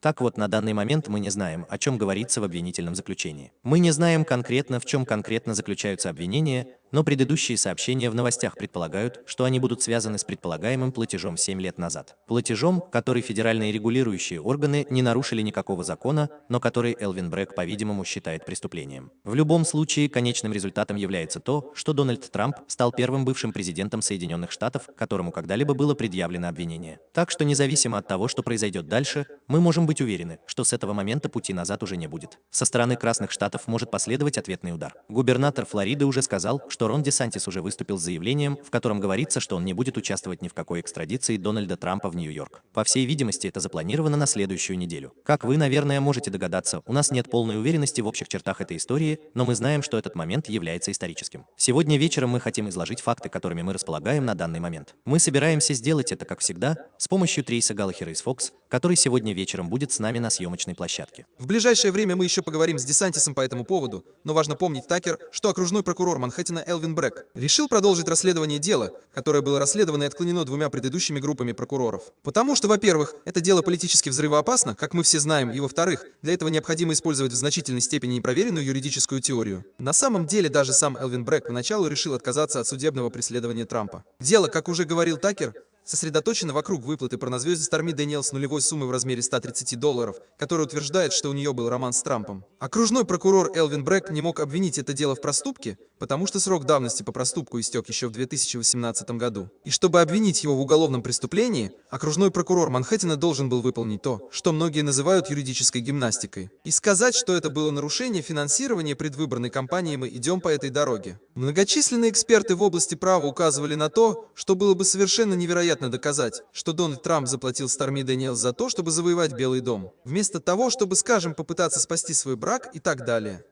Так вот, на данный момент мы не знаем, о чем говорится в обвинительном заключении. Мы не знаем конкретно, в чем конкретно заключаются обвинения, но предыдущие сообщения в новостях предполагают, что они будут связаны с предполагаемым платежом 7 лет назад. Платежом, который федеральные регулирующие органы не нарушили никакого закона, но который Элвин Брэк, по-видимому, считает преступлением. В любом случае, конечным результатом является то, что Дональд Трамп стал первым бывшим президентом Соединенных Штатов, которому когда-либо было предъявлено обвинение. Так что независимо от того, что произойдет дальше, мы можем быть уверены, что с этого момента пути назад уже не будет. Со стороны Красных Штатов может последовать ответный удар. Губернатор Флориды уже сказал, что что Рон Десантис уже выступил с заявлением, в котором говорится, что он не будет участвовать ни в какой экстрадиции Дональда Трампа в Нью-Йорк. По всей видимости, это запланировано на следующую неделю. Как вы, наверное, можете догадаться, у нас нет полной уверенности в общих чертах этой истории, но мы знаем, что этот момент является историческим. Сегодня вечером мы хотим изложить факты, которыми мы располагаем на данный момент. Мы собираемся сделать это, как всегда, с помощью Трейса Галлахера из Fox, который сегодня вечером будет с нами на съемочной площадке. В ближайшее время мы еще поговорим с Десантисом по этому поводу, но важно помнить, Такер, что окружной прокурор Манхэттена Элвин Брэк решил продолжить расследование дела, которое было расследовано и отклонено двумя предыдущими группами прокуроров. Потому что, во-первых, это дело политически взрывоопасно, как мы все знаем, и во-вторых, для этого необходимо использовать в значительной степени непроверенную юридическую теорию. На самом деле, даже сам Элвин Брэк поначалу решил отказаться от судебного преследования Трампа. Дело, как уже говорил Такер, сосредоточена вокруг выплаты порнозвезды Старми Дэниелс нулевой суммы в размере 130 долларов, которая утверждает, что у нее был роман с Трампом. Окружной прокурор Элвин Брэк не мог обвинить это дело в проступке, потому что срок давности по проступку истек еще в 2018 году. И чтобы обвинить его в уголовном преступлении, окружной прокурор Манхэттена должен был выполнить то, что многие называют юридической гимнастикой. И сказать, что это было нарушение финансирования предвыборной кампании «Мы идем по этой дороге». Многочисленные эксперты в области права указывали на то, что было бы совершенно невероятно доказать, что Дональд Трамп заплатил Старми Дэниелс за то, чтобы завоевать Белый дом, вместо того, чтобы, скажем, попытаться спасти свой брак и так далее.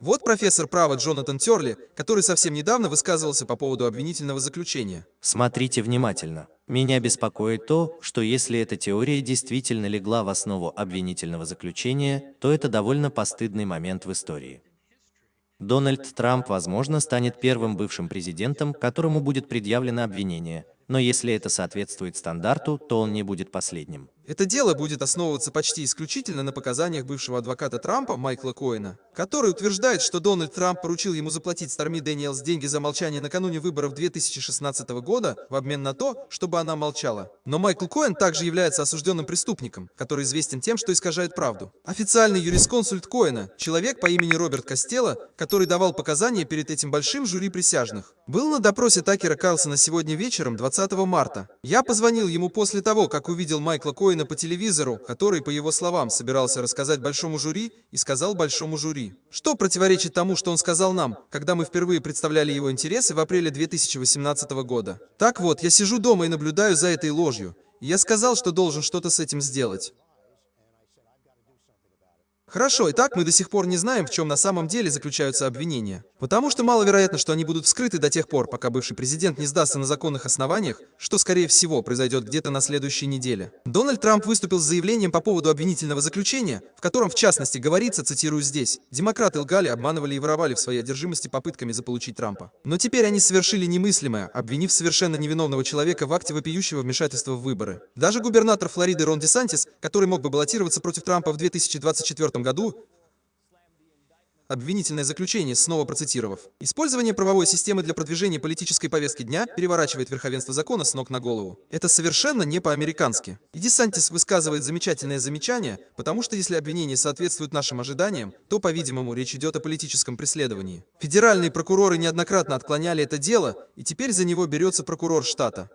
Вот профессор права Джонатан Терли, который совсем недавно высказывался по поводу обвинительного заключения. Смотрите внимательно. Меня беспокоит то, что если эта теория действительно легла в основу обвинительного заключения, то это довольно постыдный момент в истории. Дональд Трамп, возможно, станет первым бывшим президентом, которому будет предъявлено обвинение, но если это соответствует стандарту, то он не будет последним. Это дело будет основываться почти исключительно на показаниях бывшего адвоката Трампа Майкла Коэна, который утверждает, что Дональд Трамп поручил ему заплатить Старми Дэниелс деньги за молчание накануне выборов 2016 года в обмен на то, чтобы она молчала. Но Майкл Коэн также является осужденным преступником, который известен тем, что искажает правду. Официальный юрисконсульт Коэна, человек по имени Роберт Костелло, который давал показания перед этим большим жюри присяжных, был на допросе Такера Карлсона сегодня вечером, 20 марта. Я позвонил ему после того, как увидел Майкла Коэна Коэна по телевизору, который, по его словам, собирался рассказать большому жюри и сказал большому жюри. Что противоречит тому, что он сказал нам, когда мы впервые представляли его интересы в апреле 2018 года. Так вот, я сижу дома и наблюдаю за этой ложью. И я сказал, что должен что-то с этим сделать. Хорошо, итак, мы до сих пор не знаем, в чем на самом деле заключаются обвинения. Потому что маловероятно, что они будут вскрыты до тех пор, пока бывший президент не сдастся на законных основаниях, что, скорее всего, произойдет где-то на следующей неделе. Дональд Трамп выступил с заявлением по поводу обвинительного заключения, в котором, в частности, говорится, цитирую здесь, «Демократы лгали, обманывали и воровали в своей одержимости попытками заполучить Трампа. Но теперь они совершили немыслимое, обвинив совершенно невиновного человека в акте вопиющего вмешательства в выборы. Даже губернатор Флориды Рон Десантис, который мог бы баллотироваться против Трампа в 2024 году, Обвинительное заключение, снова процитировав. Использование правовой системы для продвижения политической повестки дня переворачивает верховенство закона с ног на голову. Это совершенно не по-американски. И Десантис высказывает замечательное замечание, потому что если обвинения соответствуют нашим ожиданиям, то, по-видимому, речь идет о политическом преследовании. Федеральные прокуроры неоднократно отклоняли это дело, и теперь за него берется прокурор штата.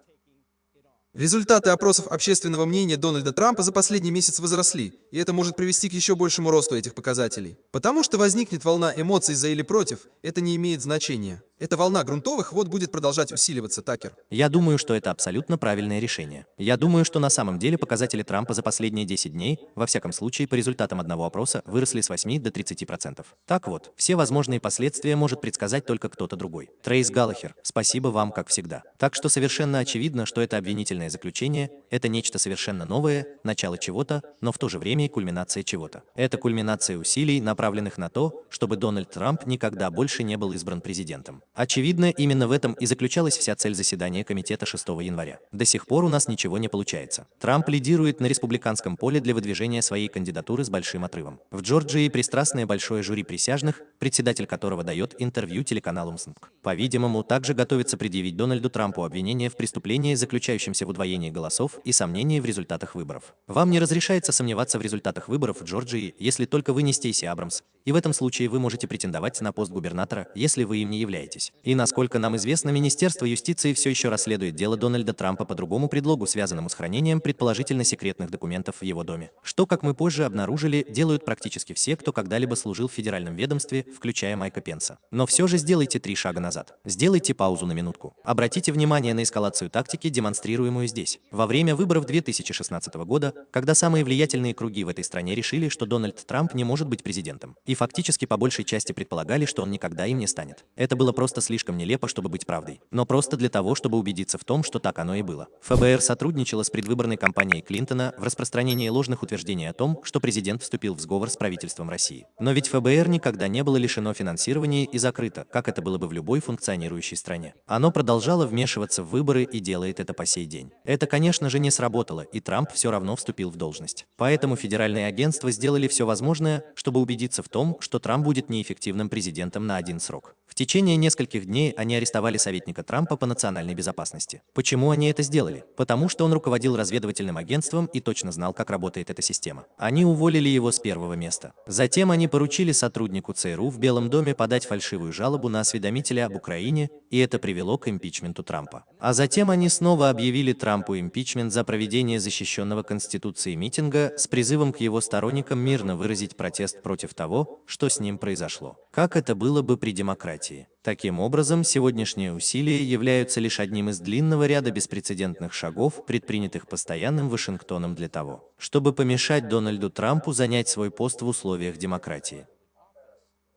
Результаты опросов общественного мнения Дональда Трампа за последний месяц возросли, и это может привести к еще большему росту этих показателей. Потому что возникнет волна эмоций за или против, это не имеет значения. Эта волна грунтовых вод будет продолжать усиливаться, Такер. Я думаю, что это абсолютно правильное решение. Я думаю, что на самом деле показатели Трампа за последние 10 дней, во всяком случае по результатам одного опроса, выросли с 8 до 30%. Так вот, все возможные последствия может предсказать только кто-то другой. Трейс Галлахер, спасибо вам, как всегда. Так что совершенно очевидно, что это обвинительное заключение, это нечто совершенно новое, начало чего-то, но в то же время и кульминация чего-то. Это кульминация усилий, направленных на то, чтобы Дональд Трамп никогда больше не был избран президентом. Очевидно, именно в этом и заключалась вся цель заседания комитета 6 января. До сих пор у нас ничего не получается. Трамп лидирует на республиканском поле для выдвижения своей кандидатуры с большим отрывом. В Джорджии пристрастное большое жюри присяжных, председатель которого дает интервью телеканалу МСНК. По-видимому, также готовится предъявить Дональду Трампу обвинение в преступлении, заключающемся в удвоении голосов и сомнении в результатах выборов. Вам не разрешается сомневаться в результатах выборов в Джорджии, если только вы не Стейси Абрамс, и в этом случае вы можете претендовать на пост губернатора, если вы им не являетесь. И насколько нам известно, Министерство юстиции все еще расследует дело Дональда Трампа по другому предлогу, связанному с хранением предположительно секретных документов в его доме. Что, как мы позже обнаружили, делают практически все, кто когда-либо служил в федеральном ведомстве, включая Майка Пенса. Но все же сделайте три шага назад. Сделайте паузу на минутку. Обратите внимание на эскалацию тактики, демонстрируемую здесь. Во время выборов 2016 года, когда самые влиятельные круги в этой стране решили, что Дональд Трамп не может быть президентом. И фактически по большей части предполагали, что он никогда им не станет. Это было просто слишком нелепо, чтобы быть правдой. Но просто для того, чтобы убедиться в том, что так оно и было. ФБР сотрудничало с предвыборной кампанией Клинтона в распространении ложных утверждений о том, что президент вступил в сговор с правительством России. Но ведь ФБР никогда не было лишено финансирования и закрыто, как это было бы в любой функционирующей стране. Оно продолжало вмешиваться в выборы и делает это по сей день. Это, конечно же, не сработало, и Трамп все равно вступил в должность. Поэтому федеральные агентства сделали все возможное, чтобы убедиться в том, что Трамп будет неэффективным президентом на один срок. В течение нескольких дней они арестовали советника Трампа по национальной безопасности. Почему они это сделали? Потому что он руководил разведывательным агентством и точно знал, как работает эта система. Они уволили его с первого места. Затем они поручили сотруднику ЦРУ в Белом доме подать фальшивую жалобу на осведомителя об Украине, и это привело к импичменту Трампа. А затем они снова объявили Трампу импичмент за проведение защищенного Конституцией митинга с призывом к его сторонникам мирно выразить протест против того, что с ним произошло. Как это было бы при демократии? Демократии. Таким образом, сегодняшние усилия являются лишь одним из длинного ряда беспрецедентных шагов, предпринятых постоянным Вашингтоном для того, чтобы помешать Дональду Трампу занять свой пост в условиях демократии.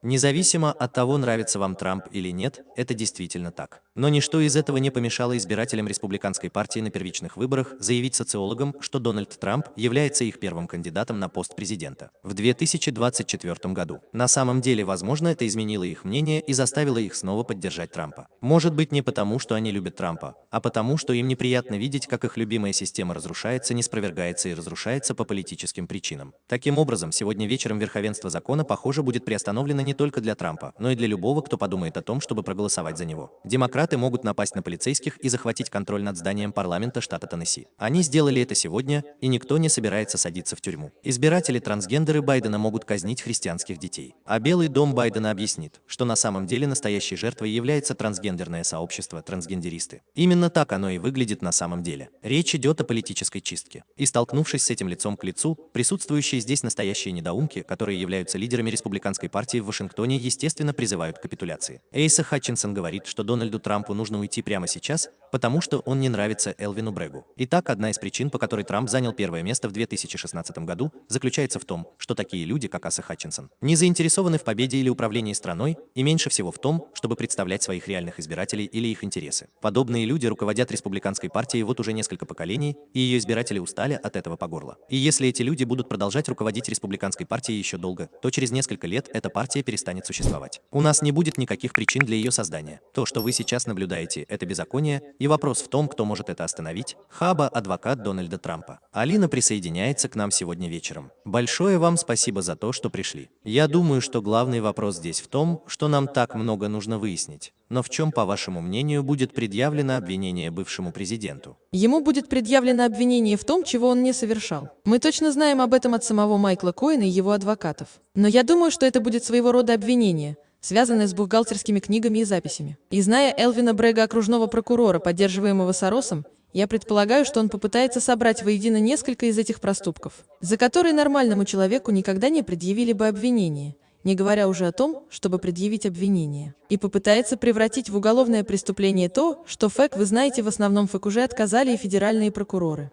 Независимо от того, нравится вам Трамп или нет, это действительно так. Но ничто из этого не помешало избирателям республиканской партии на первичных выборах заявить социологам, что Дональд Трамп является их первым кандидатом на пост президента в 2024 году. На самом деле, возможно, это изменило их мнение и заставило их снова поддержать Трампа. Может быть не потому, что они любят Трампа, а потому, что им неприятно видеть, как их любимая система разрушается, не спровергается и разрушается по политическим причинам. Таким образом, сегодня вечером верховенство закона, похоже, будет приостановлено не только для Трампа, но и для любого, кто подумает о том, чтобы проголосовать за него. Демократы могут напасть на полицейских и захватить контроль над зданием парламента штата Теннесси. Они сделали это сегодня, и никто не собирается садиться в тюрьму. Избиратели-трансгендеры Байдена могут казнить христианских детей. А Белый дом Байдена объяснит, что на самом деле настоящей жертвой является трансгендерное сообщество, трансгендеристы. Именно так оно и выглядит на самом деле. Речь идет о политической чистке. И столкнувшись с этим лицом к лицу, присутствующие здесь настоящие недоумки, которые являются лидерами республиканской партии в Вашингтоне, естественно, призывают к капитуляции. Эйса Хатчинсон говорит, что Дональду Трампу нужно уйти прямо сейчас, потому что он не нравится Элвину Брегу. Итак, одна из причин, по которой Трамп занял первое место в 2016 году, заключается в том, что такие люди, как Аса Хатчинсон, не заинтересованы в победе или управлении страной, и меньше всего в том, чтобы представлять своих реальных избирателей или их интересы. Подобные люди руководят республиканской партией вот уже несколько поколений, и ее избиратели устали от этого по горло. И если эти люди будут продолжать руководить республиканской партией еще долго, то через несколько лет эта партия перестанет существовать. У нас не будет никаких причин для ее создания. То, что вы сейчас наблюдаете, это беззаконие, и вопрос в том, кто может это остановить. Хаба – адвокат Дональда Трампа. Алина присоединяется к нам сегодня вечером. Большое вам спасибо за то, что пришли. Я думаю, что главный вопрос здесь в том, что нам так много нужно выяснить. Но в чем, по вашему мнению, будет предъявлено обвинение бывшему президенту? Ему будет предъявлено обвинение в том, чего он не совершал. Мы точно знаем об этом от самого Майкла Коэна и его адвокатов. Но я думаю, что это будет своего рода обвинение, связанное с бухгалтерскими книгами и записями. И зная Элвина Брега, окружного прокурора, поддерживаемого Соросом, я предполагаю, что он попытается собрать воедино несколько из этих проступков, за которые нормальному человеку никогда не предъявили бы обвинение – не говоря уже о том, чтобы предъявить обвинение, и попытается превратить в уголовное преступление то, что ФЭК, вы знаете, в основном ФЭК уже отказали и федеральные прокуроры.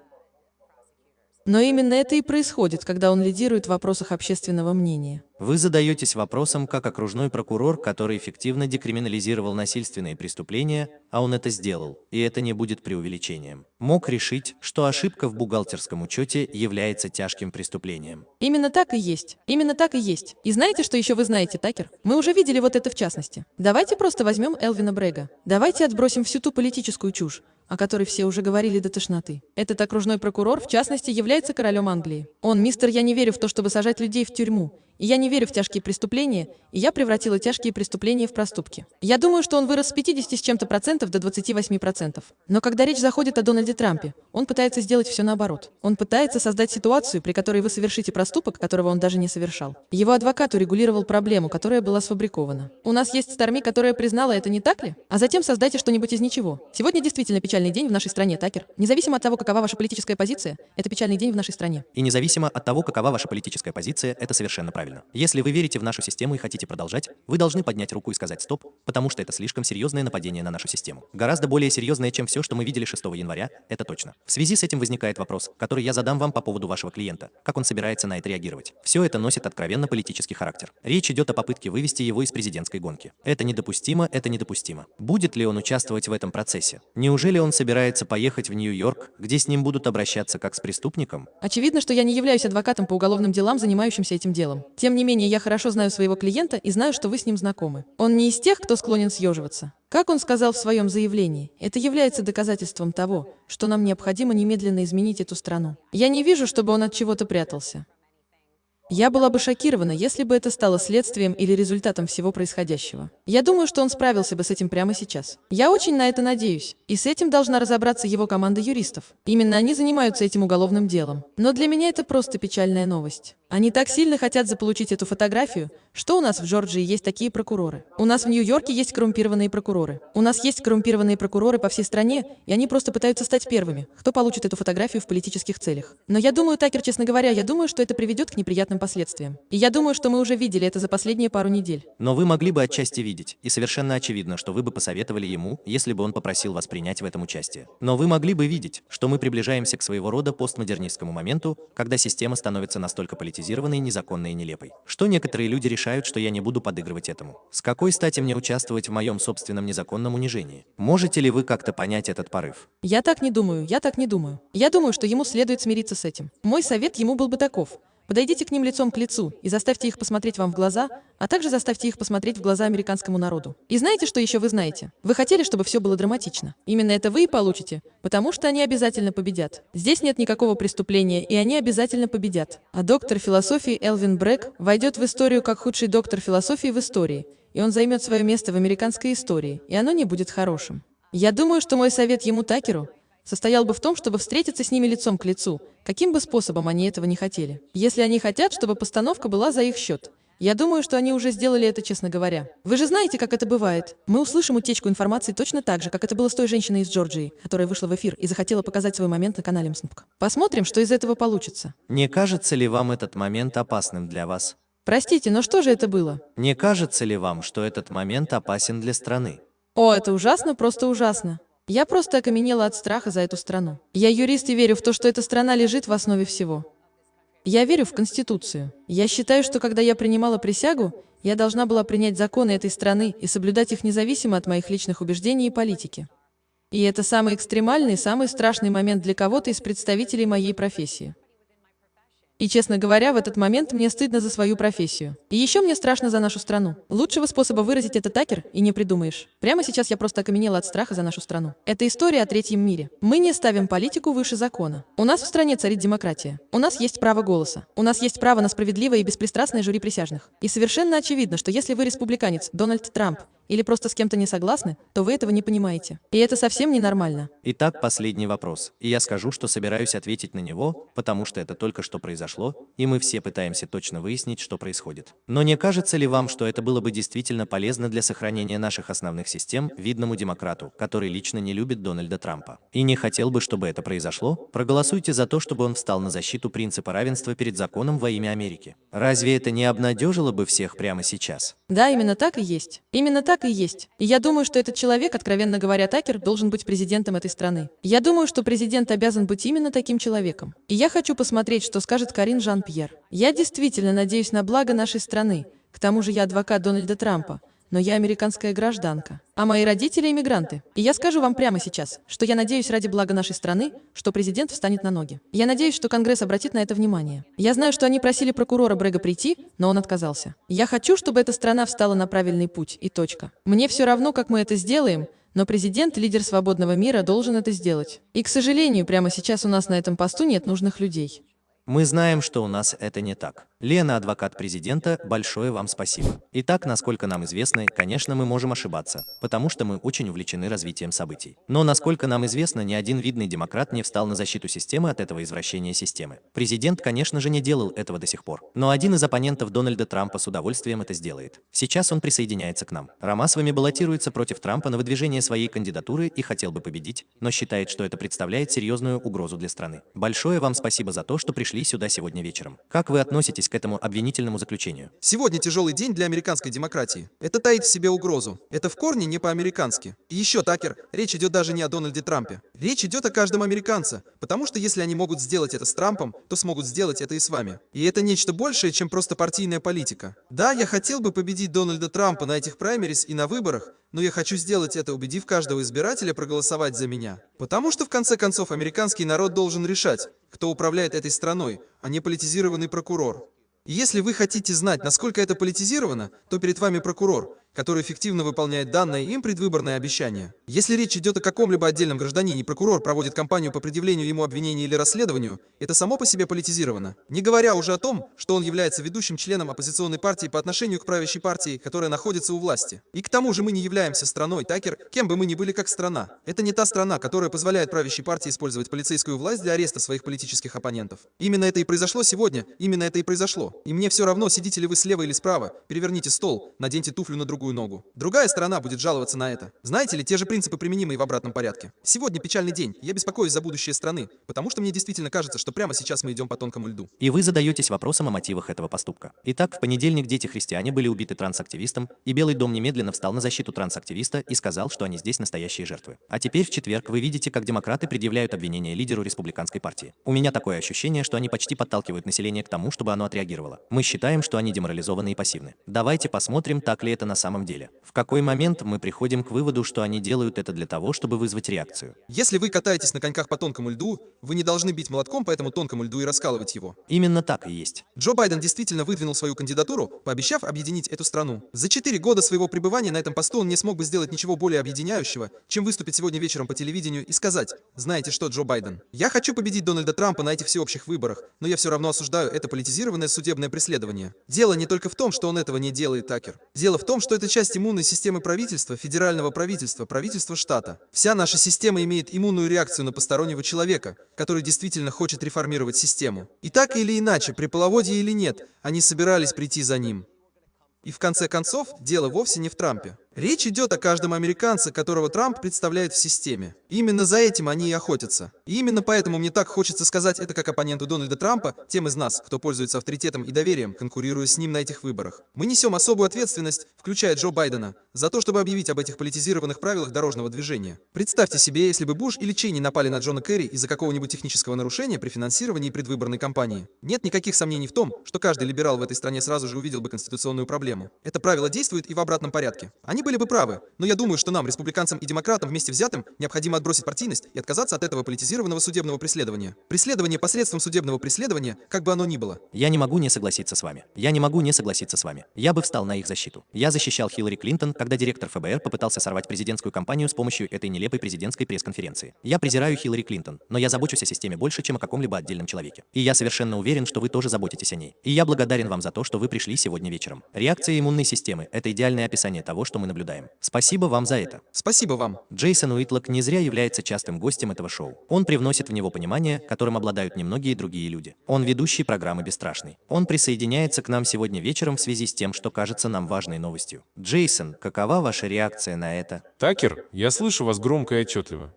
Но именно это и происходит, когда он лидирует в вопросах общественного мнения. Вы задаетесь вопросом, как окружной прокурор, который эффективно декриминализировал насильственные преступления, а он это сделал, и это не будет преувеличением, мог решить, что ошибка в бухгалтерском учете является тяжким преступлением. Именно так и есть. Именно так и есть. И знаете, что еще вы знаете, Такер? Мы уже видели вот это в частности. Давайте просто возьмем Элвина Брега. Давайте отбросим всю ту политическую чушь, о которой все уже говорили до тошноты. Этот окружной прокурор, в частности, является королем Англии. Он, мистер, я не верю в то, чтобы сажать людей в тюрьму. И я не верю в тяжкие преступления, и я превратила тяжкие преступления в проступки. Я думаю, что он вырос с 50 с чем-то процентов до 28 процентов. Но когда речь заходит о Дональде Трампе, он пытается сделать все наоборот. Он пытается создать ситуацию, при которой вы совершите проступок, которого он даже не совершал. Его адвокат урегулировал проблему, которая была сфабрикована. У нас есть Старми, которая признала это, не так ли? А затем создайте что-нибудь из ничего. Сегодня действительно печальный день в нашей стране, Такер. Независимо от того, какова ваша политическая позиция, это печальный день в нашей стране. И независимо от того, какова ваша политическая позиция, это совершенно правильно правильно. Если вы верите в нашу систему и хотите продолжать, вы должны поднять руку и сказать «стоп», потому что это слишком серьезное нападение на нашу систему. Гораздо более серьезное, чем все, что мы видели 6 января, это точно. В связи с этим возникает вопрос, который я задам вам по поводу вашего клиента. Как он собирается на это реагировать? Все это носит откровенно политический характер. Речь идет о попытке вывести его из президентской гонки. Это недопустимо, это недопустимо. Будет ли он участвовать в этом процессе? Неужели он собирается поехать в Нью-Йорк, где с ним будут обращаться как с преступником? Очевидно, что я не являюсь адвокатом по уголовным делам, занимающимся этим делом. Тем не менее, я хорошо знаю своего клиента и знаю, что вы с ним знакомы. Он не из тех, кто склонен съеживаться. Как он сказал в своем заявлении, это является доказательством того, что нам необходимо немедленно изменить эту страну. Я не вижу, чтобы он от чего-то прятался. Я была бы шокирована, если бы это стало следствием или результатом всего происходящего. Я думаю, что он справился бы с этим прямо сейчас. Я очень на это надеюсь. И с этим должна разобраться его команда юристов. Именно они занимаются этим уголовным делом. Но для меня это просто печальная новость. Они так сильно хотят заполучить эту фотографию, что у нас в Джорджии есть такие прокуроры. У нас в Нью-Йорке есть коррумпированные прокуроры. У нас есть коррумпированные прокуроры по всей стране, и они просто пытаются стать первыми, кто получит эту фотографию в политических целях. Но я думаю, Такер, честно говоря, я думаю, что это приведет к неприятным последствиям. И я думаю, что мы уже видели это за последние пару недель. Но вы могли бы отчасти видеть, и совершенно очевидно, что вы бы посоветовали ему, если бы он попросил вас принять в этом участие. Но вы могли бы видеть, что мы приближаемся к своего рода постмодернистскому моменту, когда система становится настолько политизированной, незаконной и нелепой. Что некоторые люди решают, что я не буду подыгрывать этому. С какой стати мне участвовать в моем собственном незаконном унижении? Можете ли вы как-то понять этот порыв? Я так не думаю, я так не думаю. Я думаю, что ему следует смириться с этим. Мой совет ему был бы таков. Подойдите к ним лицом к лицу и заставьте их посмотреть вам в глаза, а также заставьте их посмотреть в глаза американскому народу. И знаете, что еще вы знаете? Вы хотели, чтобы все было драматично. Именно это вы и получите, потому что они обязательно победят. Здесь нет никакого преступления, и они обязательно победят. А доктор философии Элвин Брэк войдет в историю как худший доктор философии в истории, и он займет свое место в американской истории, и оно не будет хорошим. Я думаю, что мой совет ему Такеру состоял бы в том, чтобы встретиться с ними лицом к лицу, каким бы способом они этого не хотели. Если они хотят, чтобы постановка была за их счет. Я думаю, что они уже сделали это, честно говоря. Вы же знаете, как это бывает. Мы услышим утечку информации точно так же, как это было с той женщиной из Джорджии, которая вышла в эфир и захотела показать свой момент на канале МСНПК. Посмотрим, что из этого получится. Не кажется ли вам этот момент опасным для вас? Простите, но что же это было? Не кажется ли вам, что этот момент опасен для страны? О, это ужасно, просто ужасно. Я просто окаменела от страха за эту страну. Я юрист и верю в то, что эта страна лежит в основе всего. Я верю в Конституцию. Я считаю, что когда я принимала присягу, я должна была принять законы этой страны и соблюдать их независимо от моих личных убеждений и политики. И это самый экстремальный, самый страшный момент для кого-то из представителей моей профессии. И, честно говоря, в этот момент мне стыдно за свою профессию. И еще мне страшно за нашу страну. Лучшего способа выразить это такер и не придумаешь. Прямо сейчас я просто окаменела от страха за нашу страну. Это история о третьем мире. Мы не ставим политику выше закона. У нас в стране царит демократия. У нас есть право голоса. У нас есть право на справедливое и беспристрастное жюри присяжных. И совершенно очевидно, что если вы республиканец, Дональд Трамп, или просто с кем-то не согласны, то вы этого не понимаете. И это совсем ненормально. Итак, последний вопрос. И я скажу, что собираюсь ответить на него, потому что это только что произошло, и мы все пытаемся точно выяснить, что происходит. Но не кажется ли вам, что это было бы действительно полезно для сохранения наших основных систем видному демократу, который лично не любит Дональда Трампа? И не хотел бы, чтобы это произошло? Проголосуйте за то, чтобы он встал на защиту принципа равенства перед законом во имя Америки. Разве это не обнадежило бы всех прямо сейчас? Да, именно так и есть. Именно так так и есть. И я думаю, что этот человек, откровенно говоря, Такер, должен быть президентом этой страны. Я думаю, что президент обязан быть именно таким человеком. И я хочу посмотреть, что скажет Карин Жан-Пьер. Я действительно надеюсь на благо нашей страны. К тому же я адвокат Дональда Трампа но я американская гражданка, а мои родители иммигранты. И я скажу вам прямо сейчас, что я надеюсь ради блага нашей страны, что президент встанет на ноги. Я надеюсь, что Конгресс обратит на это внимание. Я знаю, что они просили прокурора Брега прийти, но он отказался. Я хочу, чтобы эта страна встала на правильный путь, и точка. Мне все равно, как мы это сделаем, но президент, лидер свободного мира, должен это сделать. И, к сожалению, прямо сейчас у нас на этом посту нет нужных людей. Мы знаем, что у нас это не так. Лена, адвокат президента, большое вам спасибо. Итак, насколько нам известно, конечно, мы можем ошибаться, потому что мы очень увлечены развитием событий. Но насколько нам известно, ни один видный демократ не встал на защиту системы от этого извращения системы. Президент, конечно же, не делал этого до сих пор. Но один из оппонентов Дональда Трампа с удовольствием это сделает. Сейчас он присоединяется к нам. Ромасвами баллотируется против Трампа на выдвижение своей кандидатуры и хотел бы победить, но считает, что это представляет серьезную угрозу для страны. Большое вам спасибо за то, что пришли сюда сегодня вечером. Как вы относитесь к этому обвинительному заключению? Сегодня тяжелый день для американской демократии. Это таит в себе угрозу. Это в корне не по-американски. И еще, Такер, речь идет даже не о Дональде Трампе. Речь идет о каждом американце. Потому что если они могут сделать это с Трампом, то смогут сделать это и с вами. И это нечто большее, чем просто партийная политика. Да, я хотел бы победить Дональда Трампа на этих праймерис и на выборах, но я хочу сделать это, убедив каждого избирателя проголосовать за меня. Потому что в конце концов американский народ должен решать, кто управляет этой страной, а не политизированный прокурор. Если вы хотите знать, насколько это политизировано, то перед вами прокурор, который эффективно выполняет данное им предвыборное обещание. Если речь идет о каком-либо отдельном гражданине прокурор проводит кампанию по предъявлению ему обвинения или расследованию, это само по себе политизировано. Не говоря уже о том, что он является ведущим членом оппозиционной партии по отношению к правящей партии, которая находится у власти. И к тому же мы не являемся страной, Такер, кем бы мы ни были как страна. Это не та страна, которая позволяет правящей партии использовать полицейскую власть для ареста своих политических оппонентов. Именно это и произошло сегодня, именно это и произошло. И мне все равно, сидите ли вы слева или справа, переверните стол, наденьте туфлю на другую ногу. Другая сторона будет жаловаться на это. Знаете ли, те же принципы применимы и в обратном порядке. Сегодня печальный день, я беспокоюсь за будущее страны, потому что мне действительно кажется, что прямо сейчас мы идем по тонкому льду. И вы задаетесь вопросом о мотивах этого поступка. Итак, в понедельник дети-христиане были убиты трансактивистом, и Белый дом немедленно встал на защиту трансактивиста и сказал, что они здесь настоящие жертвы. А теперь в четверг вы видите, как демократы предъявляют обвинения лидеру республиканской партии. У меня такое ощущение, что они почти подталкивают население к тому, чтобы оно отреагировало. Мы считаем, что они деморализованы и пассивны. Давайте посмотрим, так ли это на самом деле. В какой момент мы приходим к выводу, что они делают это для того, чтобы вызвать реакцию. Если вы катаетесь на коньках по тонкому льду, вы не должны бить молотком по этому тонкому льду и раскалывать его. Именно так и есть. Джо Байден действительно выдвинул свою кандидатуру, пообещав объединить эту страну. За четыре года своего пребывания на этом посту он не смог бы сделать ничего более объединяющего, чем выступить сегодня вечером по телевидению и сказать, знаете что, Джо Байден, я хочу победить Дональда Трампа на этих всеобщих выборах, но я все равно осуждаю это политизированное судебное преследование. Дело не только в том, что он этого не делает, Такер. Дело в том, что это часть иммунной системы правительства, федерального правительства, правительства штата. Вся наша система имеет иммунную реакцию на постороннего человека, который действительно хочет реформировать систему. И так или иначе, при половодье или нет, они собирались прийти за ним. И в конце концов, дело вовсе не в Трампе. Речь идет о каждом американце, которого Трамп представляет в системе. Именно за этим они и охотятся. И именно поэтому мне так хочется сказать это как оппоненту Дональда Трампа, тем из нас, кто пользуется авторитетом и доверием, конкурируя с ним на этих выборах. Мы несем особую ответственность, включая Джо Байдена, за то, чтобы объявить об этих политизированных правилах дорожного движения. Представьте себе, если бы Буш или Чейни напали на Джона Керри из-за какого-нибудь технического нарушения при финансировании предвыборной кампании. Нет никаких сомнений в том, что каждый либерал в этой стране сразу же увидел бы конституционную проблему. Это правило действует и в обратном порядке. Они были бы правы, но я думаю, что нам, республиканцам и демократам вместе взятым, необходимо отбросить партийность и отказаться от этого политизированного судебного преследования. Преследование посредством судебного преследования, как бы оно ни было. Я не могу не согласиться с вами. Я не могу не согласиться с вами. Я бы встал на их защиту. Я защищал Хиллари Клинтон, когда директор ФБР попытался сорвать президентскую кампанию с помощью этой нелепой президентской пресс-конференции. Я презираю Хиллари Клинтон, но я забочусь о системе больше, чем о каком-либо отдельном человеке. И я совершенно уверен, что вы тоже заботитесь о ней. И я благодарен вам за то, что вы пришли сегодня вечером. Реакция иммунной системы – это идеальное описание того, что мы наблюдаем. Спасибо вам за это. Спасибо вам. Джейсон Уитлок не зря является частым гостем этого шоу. Он привносит в него понимание, которым обладают немногие другие люди. Он ведущий программы «Бесстрашный». Он присоединяется к нам сегодня вечером в связи с тем, что кажется нам важной новостью. Джейсон, какова ваша реакция на это? Такер, я слышу вас громко и отчетливо.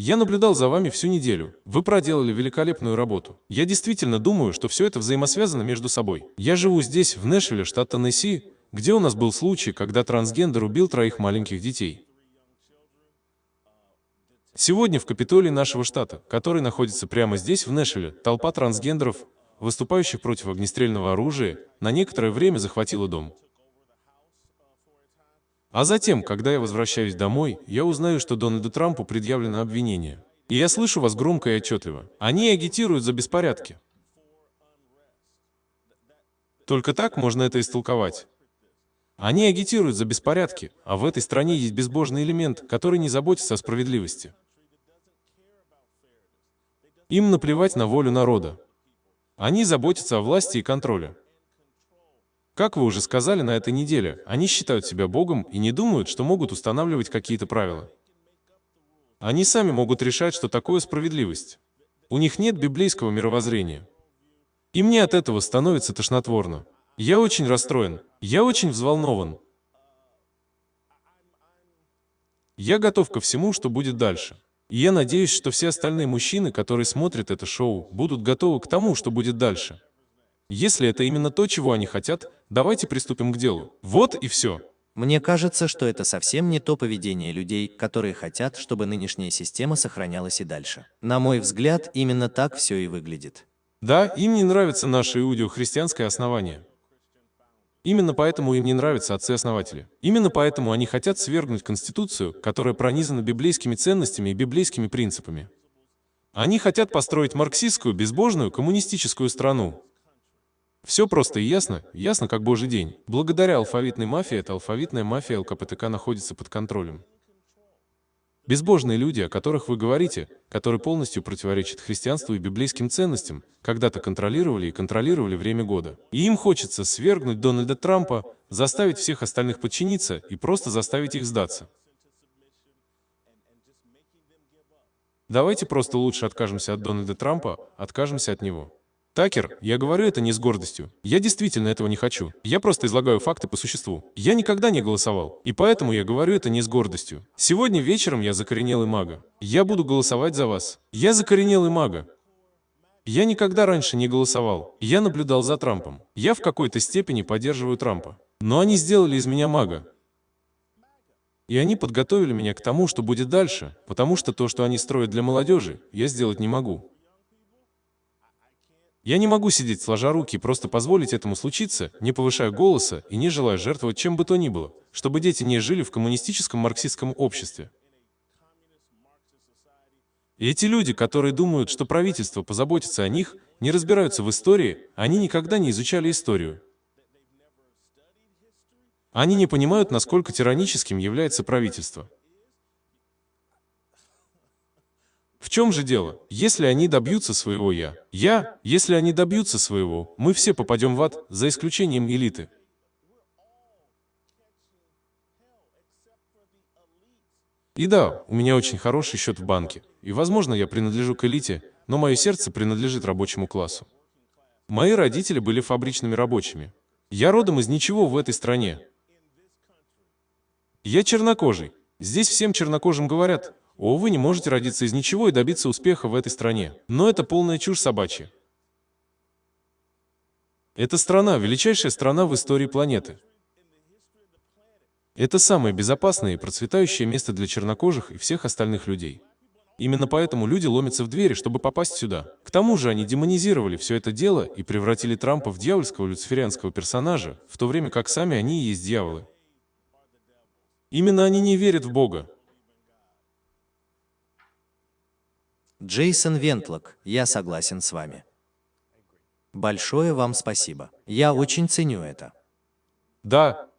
Я наблюдал за вами всю неделю. Вы проделали великолепную работу. Я действительно думаю, что все это взаимосвязано между собой. Я живу здесь, в Нэшвилле, штат Теннесси, где у нас был случай, когда трансгендер убил троих маленьких детей. Сегодня в Капитолии нашего штата, который находится прямо здесь, в Нэшвилле, толпа трансгендеров, выступающих против огнестрельного оружия, на некоторое время захватила дом. А затем, когда я возвращаюсь домой, я узнаю, что Дональду Трампу предъявлено обвинение. И я слышу вас громко и отчетливо. Они агитируют за беспорядки. Только так можно это истолковать. Они агитируют за беспорядки, а в этой стране есть безбожный элемент, который не заботится о справедливости. Им наплевать на волю народа. Они заботятся о власти и контроле. Как вы уже сказали на этой неделе, они считают себя Богом и не думают, что могут устанавливать какие-то правила. Они сами могут решать, что такое справедливость. У них нет библейского мировоззрения. И мне от этого становится тошнотворно. Я очень расстроен. Я очень взволнован. Я готов ко всему, что будет дальше. И я надеюсь, что все остальные мужчины, которые смотрят это шоу, будут готовы к тому, что будет дальше. Если это именно то, чего они хотят, давайте приступим к делу. Вот и все. Мне кажется, что это совсем не то поведение людей, которые хотят, чтобы нынешняя система сохранялась и дальше. На мой взгляд, именно так все и выглядит. Да, им не нравится наше иудео-христианское основание. Именно поэтому им не нравятся отцы-основатели. Именно поэтому они хотят свергнуть Конституцию, которая пронизана библейскими ценностями и библейскими принципами. Они хотят построить марксистскую, безбожную, коммунистическую страну. Все просто и ясно, ясно как божий день. Благодаря алфавитной мафии эта алфавитная мафия ЛКПТК находится под контролем. Безбожные люди, о которых вы говорите, которые полностью противоречат христианству и библейским ценностям, когда-то контролировали и контролировали время года. И им хочется свергнуть Дональда Трампа, заставить всех остальных подчиниться и просто заставить их сдаться. Давайте просто лучше откажемся от Дональда Трампа, откажемся от него. Такер, я говорю это не с гордостью. Я действительно этого не хочу. Я просто излагаю факты по существу. Я никогда не голосовал. И поэтому я говорю это не с гордостью. Сегодня вечером я закоренелый мага. Я буду голосовать за вас. Я закоренелый мага. Я никогда раньше не голосовал. Я наблюдал за Трампом. Я в какой-то степени поддерживаю Трампа. Но они сделали из меня мага. И они подготовили меня к тому, что будет дальше, потому что то, что они строят для молодежи, я сделать не могу. Я не могу сидеть сложа руки и просто позволить этому случиться, не повышая голоса и не желая жертвовать чем бы то ни было, чтобы дети не жили в коммунистическом марксистском обществе. И эти люди, которые думают, что правительство позаботится о них, не разбираются в истории, они никогда не изучали историю. Они не понимают, насколько тираническим является правительство. В чем же дело? Если они добьются своего «я», «я», если они добьются своего, мы все попадем в ад, за исключением элиты. И да, у меня очень хороший счет в банке, и, возможно, я принадлежу к элите, но мое сердце принадлежит рабочему классу. Мои родители были фабричными рабочими. Я родом из ничего в этой стране. Я чернокожий. Здесь всем чернокожим говорят, о, вы не можете родиться из ничего и добиться успеха в этой стране. Но это полная чушь собачья. Эта страна – величайшая страна в истории планеты. Это самое безопасное и процветающее место для чернокожих и всех остальных людей. Именно поэтому люди ломятся в двери, чтобы попасть сюда. К тому же они демонизировали все это дело и превратили Трампа в дьявольского люциферианского персонажа, в то время как сами они и есть дьяволы. Именно они не верят в Бога, Джейсон Вентлок, я согласен с вами. Большое вам спасибо. Я очень ценю это. Да,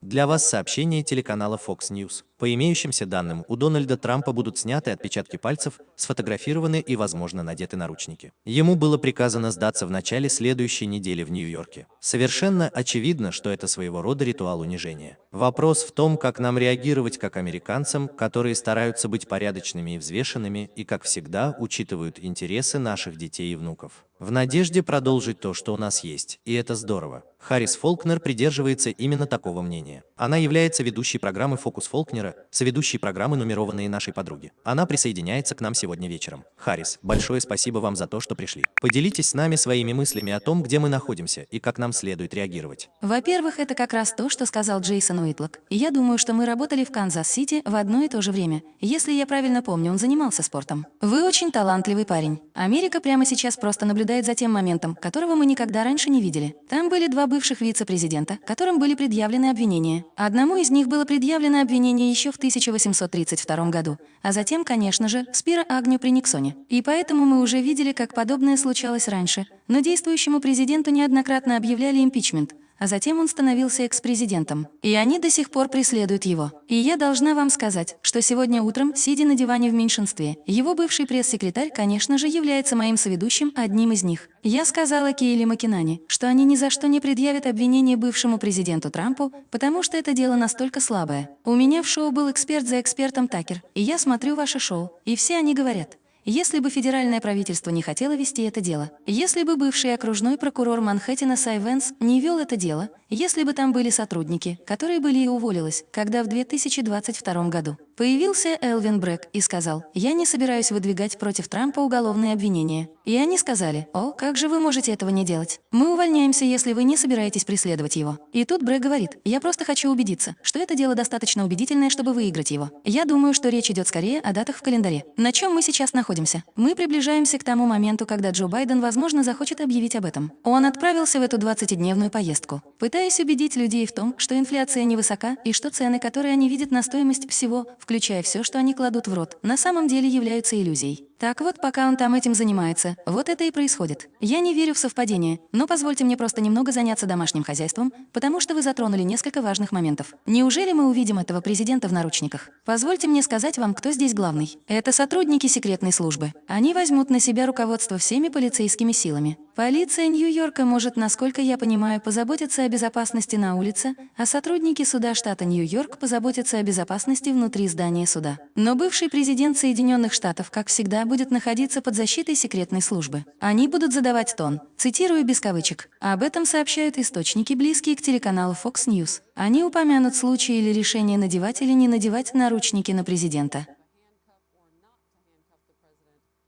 Для вас сообщение телеканала Fox News. По имеющимся данным, у Дональда Трампа будут сняты отпечатки пальцев, сфотографированы и, возможно, надеты наручники. Ему было приказано сдаться в начале следующей недели в Нью-Йорке. Совершенно очевидно, что это своего рода ритуал унижения. Вопрос в том, как нам реагировать как американцам, которые стараются быть порядочными и взвешенными, и, как всегда, учитывают интересы наших детей и внуков. В надежде продолжить то, что у нас есть, и это здорово. Харрис Фолкнер придерживается именно такого мнения. Она является ведущей программы «Фокус Фолкнера» Картера, соведущей программы «Нумерованные нашей подруги». Она присоединяется к нам сегодня вечером. Харрис, большое спасибо вам за то, что пришли. Поделитесь с нами своими мыслями о том, где мы находимся и как нам следует реагировать. Во-первых, это как раз то, что сказал Джейсон Уитлок. Я думаю, что мы работали в Канзас-Сити в одно и то же время. Если я правильно помню, он занимался спортом. Вы очень талантливый парень. Америка прямо сейчас просто наблюдает за тем моментом, которого мы никогда раньше не видели. Там были два бывших вице-президента, которым были предъявлены обвинения. Одному из них было предъявлено обвинение еще в 1832 году, а затем, конечно же, Спира Агню при Никсоне. И поэтому мы уже видели, как подобное случалось раньше. Но действующему президенту неоднократно объявляли импичмент, а затем он становился экс-президентом. И они до сих пор преследуют его. И я должна вам сказать, что сегодня утром, сидя на диване в меньшинстве, его бывший пресс-секретарь, конечно же, является моим соведущим, одним из них. Я сказала Кейли Макинани, что они ни за что не предъявят обвинение бывшему президенту Трампу, потому что это дело настолько слабое. У меня в шоу был эксперт за экспертом Такер, и я смотрю ваше шоу, и все они говорят, если бы федеральное правительство не хотело вести это дело, если бы бывший окружной прокурор Манхэттена Сайвенс не вел это дело, если бы там были сотрудники, которые были и уволились, когда в 2022 году появился Элвин Брэк и сказал, «Я не собираюсь выдвигать против Трампа уголовные обвинения». И они сказали, «О, как же вы можете этого не делать? Мы увольняемся, если вы не собираетесь преследовать его». И тут Брэк говорит, «Я просто хочу убедиться, что это дело достаточно убедительное, чтобы выиграть его. Я думаю, что речь идет скорее о датах в календаре. На чем мы сейчас находимся? Мы приближаемся к тому моменту, когда Джо Байден, возможно, захочет объявить об этом. Он отправился в эту 20-дневную поездку, пытаясь убедить людей в том, что инфляция невысока и что цены, которые они видят на стоимость всего, включая все, что они кладут в рот, на самом деле являются иллюзией. Так вот, пока он там этим занимается, вот это и происходит. Я не верю в совпадение, но позвольте мне просто немного заняться домашним хозяйством, потому что вы затронули несколько важных моментов. Неужели мы увидим этого президента в наручниках? Позвольте мне сказать вам, кто здесь главный. Это сотрудники секретной службы. Они возьмут на себя руководство всеми полицейскими силами. Полиция Нью-Йорка может, насколько я понимаю, позаботиться о безопасности на улице, а сотрудники суда штата Нью-Йорк позаботятся о безопасности внутри здания суда. Но бывший президент Соединенных Штатов, как всегда, будет находиться под защитой секретной службы. Они будут задавать тон, цитирую без кавычек. Об этом сообщают источники, близкие к телеканалу Fox News. Они упомянут случаи или решение надевать или не надевать наручники на президента.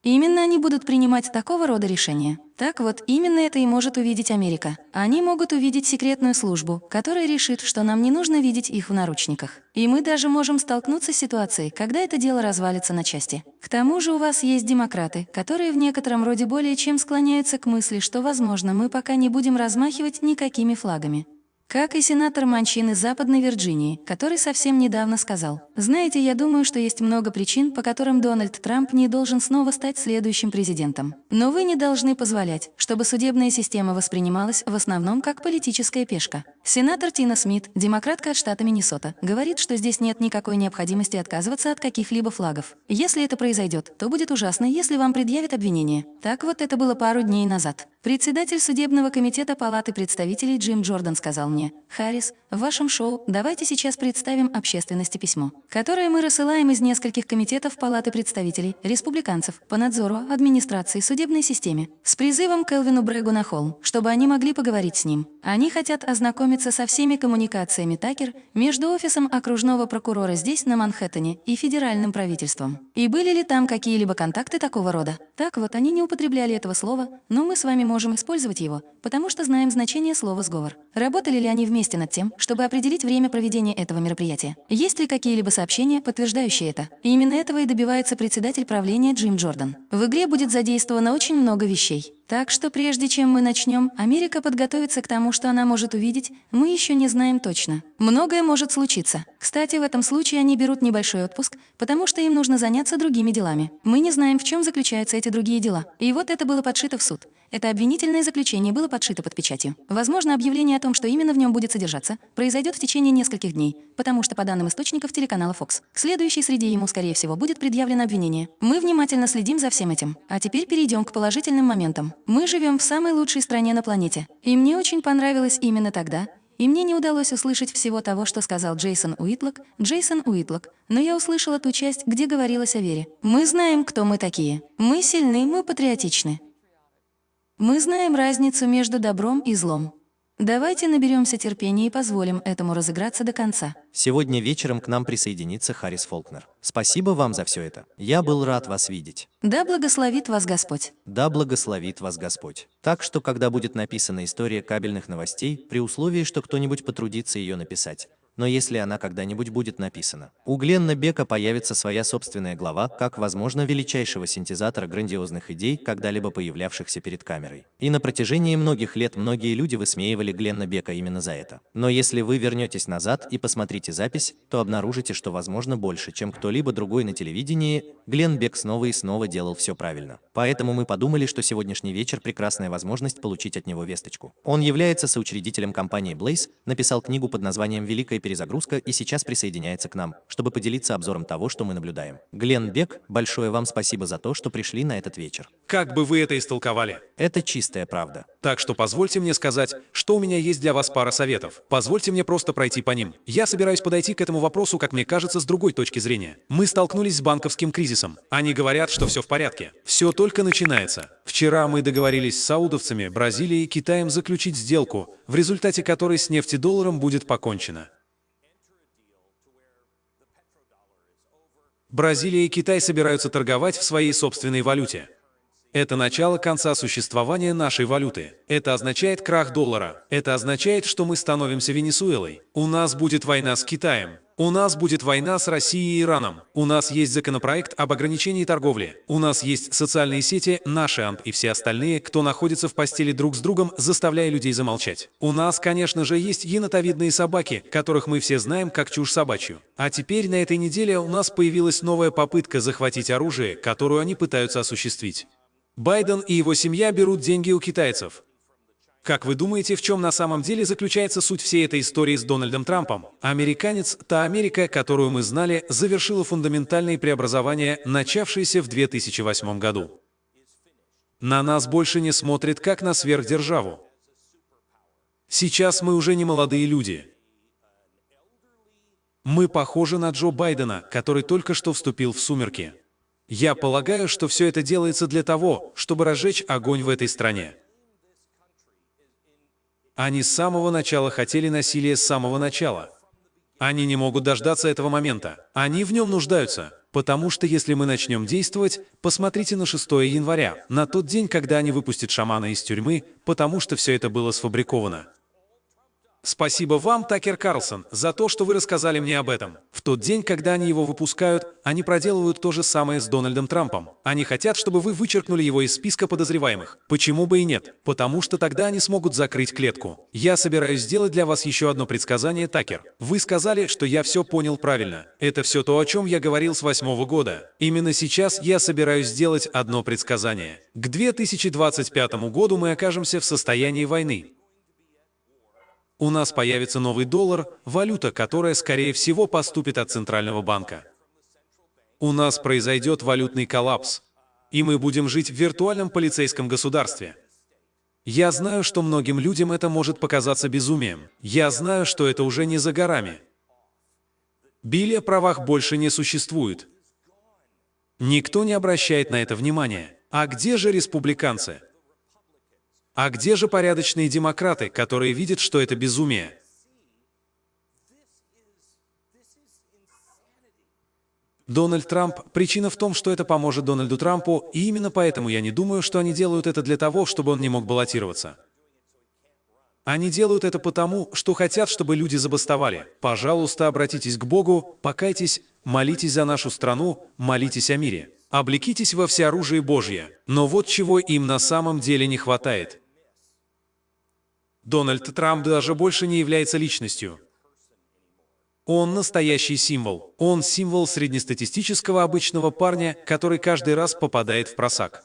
Именно они будут принимать такого рода решения. Так вот, именно это и может увидеть Америка. Они могут увидеть секретную службу, которая решит, что нам не нужно видеть их в наручниках. И мы даже можем столкнуться с ситуацией, когда это дело развалится на части. К тому же у вас есть демократы, которые в некотором роде более чем склоняются к мысли, что, возможно, мы пока не будем размахивать никакими флагами. Как и сенатор Манчин из Западной Вирджинии, который совсем недавно сказал, «Знаете, я думаю, что есть много причин, по которым Дональд Трамп не должен снова стать следующим президентом. Но вы не должны позволять, чтобы судебная система воспринималась в основном как политическая пешка». Сенатор Тина Смит, демократка от штата Миннесота, говорит, что здесь нет никакой необходимости отказываться от каких-либо флагов. Если это произойдет, то будет ужасно, если вам предъявят обвинение. Так вот это было пару дней назад. Председатель судебного комитета Палаты представителей Джим Джордан сказал мне, «Харрис, в вашем шоу давайте сейчас представим общественности письмо, которое мы рассылаем из нескольких комитетов Палаты представителей, республиканцев, по надзору, администрации, судебной системе, с призывом к Элвину Брэгу на холм, чтобы они могли поговорить с ним. Они хотят ознакомиться со всеми коммуникациями Такер между офисом окружного прокурора здесь, на Манхэттене, и федеральным правительством. И были ли там какие-либо контакты такого рода? Так вот, они не употребляли этого слова, но мы с вами можем использовать его, потому что знаем значение слова «сговор». Работали ли они вместе над тем, чтобы определить время проведения этого мероприятия? Есть ли какие-либо сообщения, подтверждающие это? И именно этого и добивается председатель правления Джим Джордан. В игре будет задействовано очень много вещей. Так что прежде чем мы начнем, Америка подготовится к тому, что она может увидеть, мы еще не знаем точно. Многое может случиться. Кстати, в этом случае они берут небольшой отпуск, потому что им нужно заняться другими делами. Мы не знаем, в чем заключаются эти другие дела. И вот это было подшито в суд. Это обвинительное заключение было подшито под печатью. Возможно, объявление о том, что именно в нем будет содержаться, произойдет в течение нескольких дней, потому что, по данным источников телеканала Fox, к следующей среде ему, скорее всего, будет предъявлено обвинение. Мы внимательно следим за всем этим. А теперь перейдем к положительным моментам. Мы живем в самой лучшей стране на планете. И мне очень понравилось именно тогда, и мне не удалось услышать всего того, что сказал Джейсон Уитлок, Джейсон Уитлок, но я услышала ту часть, где говорилось о вере. Мы знаем, кто мы такие. Мы сильны, мы патриотичны. Мы знаем разницу между добром и злом. Давайте наберемся терпения и позволим этому разыграться до конца. Сегодня вечером к нам присоединится Харрис Фолкнер. Спасибо вам за все это. Я был рад вас видеть. Да благословит вас Господь. Да благословит вас Господь. Так что, когда будет написана история кабельных новостей, при условии, что кто-нибудь потрудится ее написать, но если она когда-нибудь будет написана. У Гленна Бека появится своя собственная глава, как, возможно, величайшего синтезатора грандиозных идей, когда-либо появлявшихся перед камерой. И на протяжении многих лет многие люди высмеивали Гленна Бека именно за это. Но если вы вернетесь назад и посмотрите запись, то обнаружите, что, возможно, больше, чем кто-либо другой на телевидении, Глен Бек снова и снова делал все правильно. Поэтому мы подумали, что сегодняшний вечер – прекрасная возможность получить от него весточку. Он является соучредителем компании Blaze, написал книгу под названием «Великая перезагрузка» и сейчас присоединяется к нам, чтобы поделиться обзором того, что мы наблюдаем. Глен Бек, большое вам спасибо за то, что пришли на этот вечер. Как бы вы это истолковали? Это чистая правда. Так что позвольте мне сказать, что у меня есть для вас пара советов. Позвольте мне просто пройти по ним. Я собираюсь подойти к этому вопросу, как мне кажется, с другой точки зрения. Мы столкнулись с банковским кризисом. Они говорят, что все в порядке. Все только начинается. Вчера мы договорились с саудовцами, Бразилией и Китаем заключить сделку, в результате которой с нефтедолларом будет покончено. Бразилия и Китай собираются торговать в своей собственной валюте. Это начало конца существования нашей валюты. Это означает крах доллара. Это означает, что мы становимся Венесуэлой. У нас будет война с Китаем. У нас будет война с Россией и Ираном. У нас есть законопроект об ограничении торговли. У нас есть социальные сети, наши АНТ и все остальные, кто находится в постели друг с другом, заставляя людей замолчать. У нас, конечно же, есть енотовидные собаки, которых мы все знаем как чушь собачью. А теперь на этой неделе у нас появилась новая попытка захватить оружие, которую они пытаются осуществить. Байден и его семья берут деньги у китайцев. Как вы думаете, в чем на самом деле заключается суть всей этой истории с Дональдом Трампом? Американец, та Америка, которую мы знали, завершила фундаментальные преобразования, начавшиеся в 2008 году. На нас больше не смотрят как на сверхдержаву. Сейчас мы уже не молодые люди. Мы похожи на Джо Байдена, который только что вступил в сумерки. Я полагаю, что все это делается для того, чтобы разжечь огонь в этой стране. Они с самого начала хотели насилия с самого начала. Они не могут дождаться этого момента. Они в нем нуждаются. Потому что если мы начнем действовать, посмотрите на 6 января, на тот день, когда они выпустят шамана из тюрьмы, потому что все это было сфабриковано. Спасибо вам, Такер Карлсон, за то, что вы рассказали мне об этом. В тот день, когда они его выпускают, они проделывают то же самое с Дональдом Трампом. Они хотят, чтобы вы вычеркнули его из списка подозреваемых. Почему бы и нет? Потому что тогда они смогут закрыть клетку. Я собираюсь сделать для вас еще одно предсказание, Такер. Вы сказали, что я все понял правильно. Это все то, о чем я говорил с восьмого года. Именно сейчас я собираюсь сделать одно предсказание. К 2025 году мы окажемся в состоянии войны. У нас появится новый доллар, валюта, которая, скорее всего, поступит от Центрального банка. У нас произойдет валютный коллапс, и мы будем жить в виртуальном полицейском государстве. Я знаю, что многим людям это может показаться безумием. Я знаю, что это уже не за горами. Билли о правах больше не существует. Никто не обращает на это внимания. А где же республиканцы? А где же порядочные демократы, которые видят, что это безумие? Дональд Трамп, причина в том, что это поможет Дональду Трампу, и именно поэтому я не думаю, что они делают это для того, чтобы он не мог баллотироваться. Они делают это потому, что хотят, чтобы люди забастовали. Пожалуйста, обратитесь к Богу, покайтесь, молитесь за нашу страну, молитесь о мире. Облекитесь во всеоружие Божье. Но вот чего им на самом деле не хватает. Дональд Трамп даже больше не является личностью. Он настоящий символ. Он символ среднестатистического обычного парня, который каждый раз попадает в просак.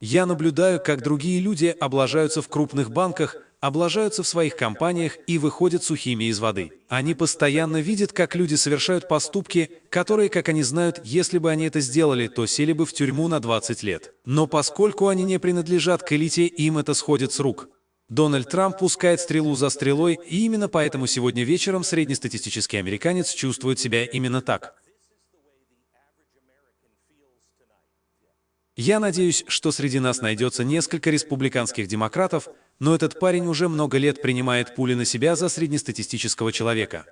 Я наблюдаю, как другие люди облажаются в крупных банках, облажаются в своих компаниях и выходят сухими из воды. Они постоянно видят, как люди совершают поступки, которые, как они знают, если бы они это сделали, то сели бы в тюрьму на 20 лет. Но поскольку они не принадлежат к элите, им это сходит с рук. Дональд Трамп пускает стрелу за стрелой, и именно поэтому сегодня вечером среднестатистический американец чувствует себя именно так. Я надеюсь, что среди нас найдется несколько республиканских демократов, но этот парень уже много лет принимает пули на себя за среднестатистического человека.